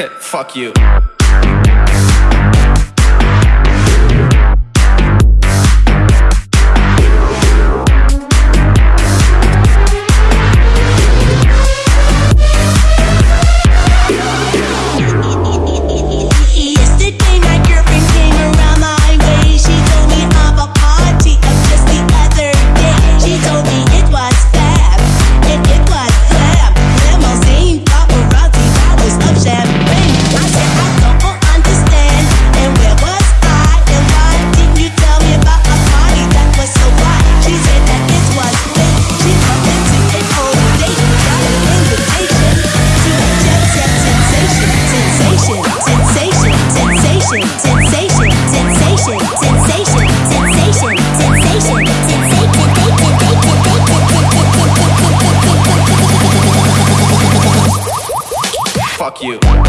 Fuck you. you.